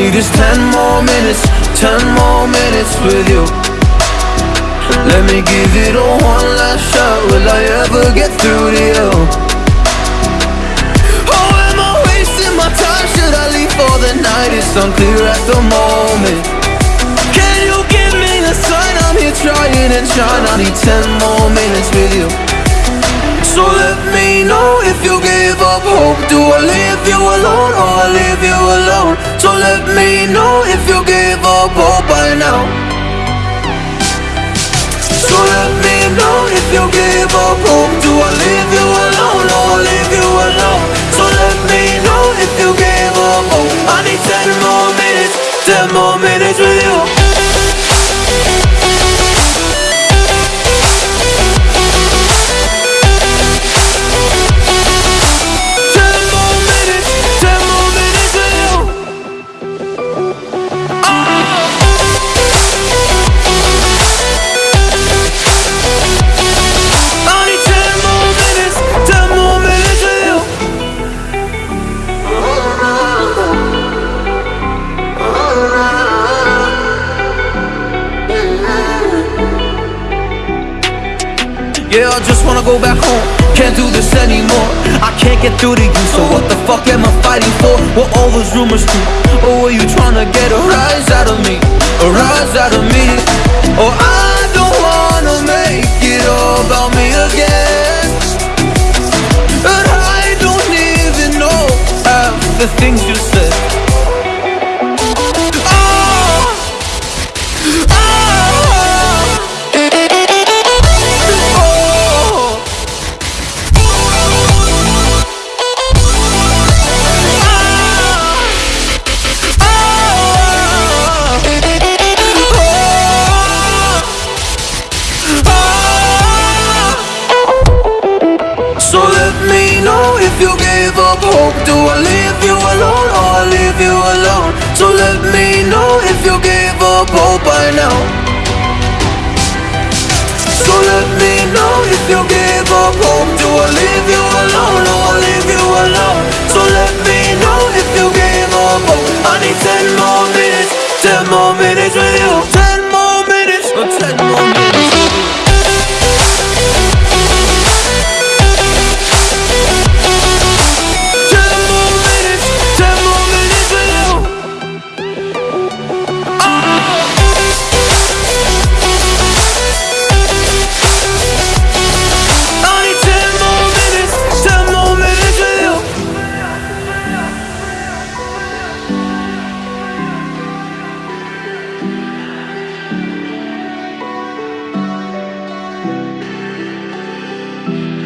need is ten more minutes, ten more minutes with you. Let me give it a one last shot, will I ever get through to you? Oh, am I wasting my time, should I leave for the night? It's unclear at the moment. Can you give me a sign, I'm here trying and trying I need ten more minutes with you. So let me know if you give up hope. Do I leave you I leave you alone? So let me know if you give up hope by now So let me know if you give up hope Yeah, I just wanna go back home Can't do this anymore I can't get through to you So what the fuck am I fighting for? What all those rumors true? Or were you trying to get a rise out of me? A rise out of me? Or I gave up hope. Do I leave you alone or I leave you alone? So let me know if you gave up hope by now. So let me know if you gave up hope. Do I leave you alone or I leave Bye.